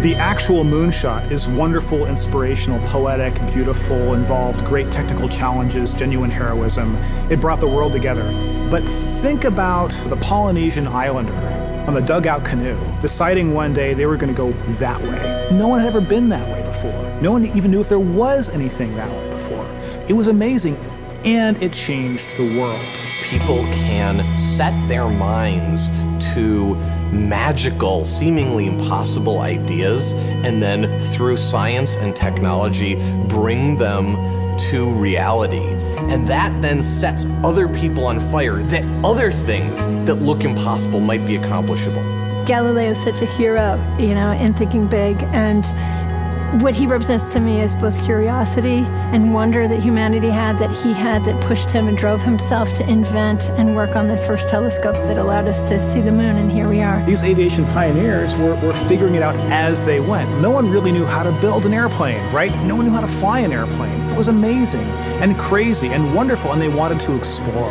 The actual moonshot is wonderful, inspirational, poetic, beautiful, involved great technical challenges, genuine heroism. It brought the world together. But think about the Polynesian islander on the dugout canoe, deciding one day they were going to go that way. No one had ever been that way before. No one even knew if there was anything that way before. It was amazing, and it changed the world. People can set their minds to magical, seemingly impossible ideas, and then through science and technology, bring them to reality. And that then sets other people on fire that other things that look impossible might be accomplishable. Galileo is such a hero, you know, in thinking big. And what he represents to me is both curiosity and wonder that humanity had, that he had, that pushed him and drove himself to invent and work on the first telescopes that allowed us to see the moon, and here we are. These aviation pioneers were, were figuring it out as they went. No one really knew how to build an airplane, right? No one knew how to fly an airplane. It was amazing and crazy and wonderful, and they wanted to explore.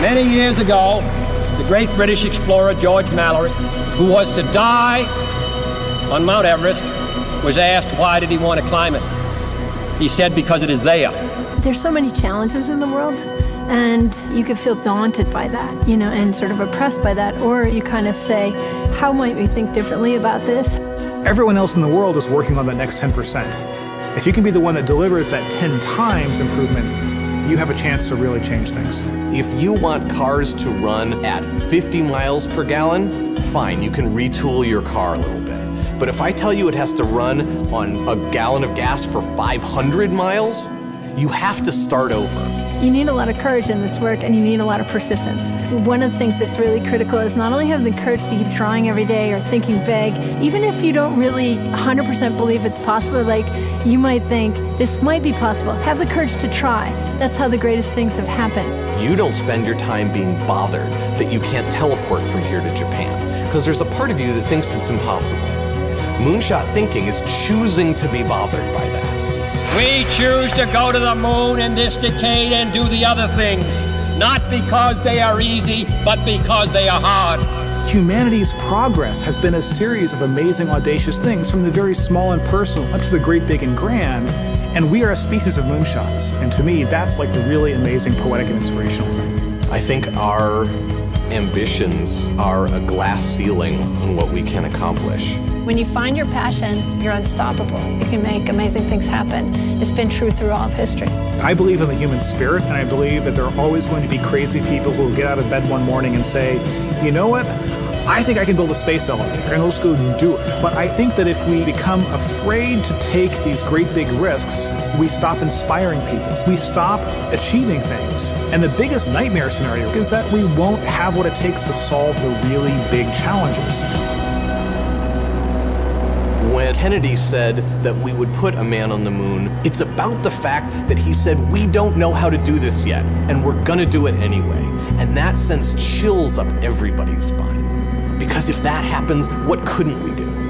Many years ago, the great British explorer George Mallory, who was to die on Mount Everest, was asked why did he want to climb it. He said because it is there. There's so many challenges in the world and you could feel daunted by that, you know, and sort of oppressed by that or you kind of say, how might we think differently about this? Everyone else in the world is working on that next 10%. If you can be the one that delivers that 10 times improvement, you have a chance to really change things. If you want cars to run at 50 miles per gallon, fine, you can retool your car a little bit. But if I tell you it has to run on a gallon of gas for 500 miles, you have to start over. You need a lot of courage in this work and you need a lot of persistence. One of the things that's really critical is not only having the courage to keep trying every day or thinking big, even if you don't really 100% believe it's possible, like you might think this might be possible, have the courage to try. That's how the greatest things have happened. You don't spend your time being bothered that you can't teleport from here to Japan because there's a part of you that thinks it's impossible. Moonshot thinking is choosing to be bothered by that. We choose to go to the moon in this decade and do the other things, not because they are easy, but because they are hard. Humanity's progress has been a series of amazing, audacious things, from the very small and personal up to the great, big, and grand. And we are a species of moonshots. And to me, that's like the really amazing, poetic, and inspirational thing. I think our ambitions are a glass ceiling on what we can accomplish. When you find your passion, you're unstoppable. You can make amazing things happen. It's been true through all of history. I believe in the human spirit, and I believe that there are always going to be crazy people who will get out of bed one morning and say, you know what? I think I can build a space elevator, and let's go and do it. But I think that if we become afraid to take these great big risks, we stop inspiring people. We stop achieving things. And the biggest nightmare scenario is that we won't have what it takes to solve the really big challenges. When Kennedy said that we would put a man on the moon, it's about the fact that he said, we don't know how to do this yet, and we're gonna do it anyway. And that sends chills up everybody's spine. Because if that happens, what couldn't we do?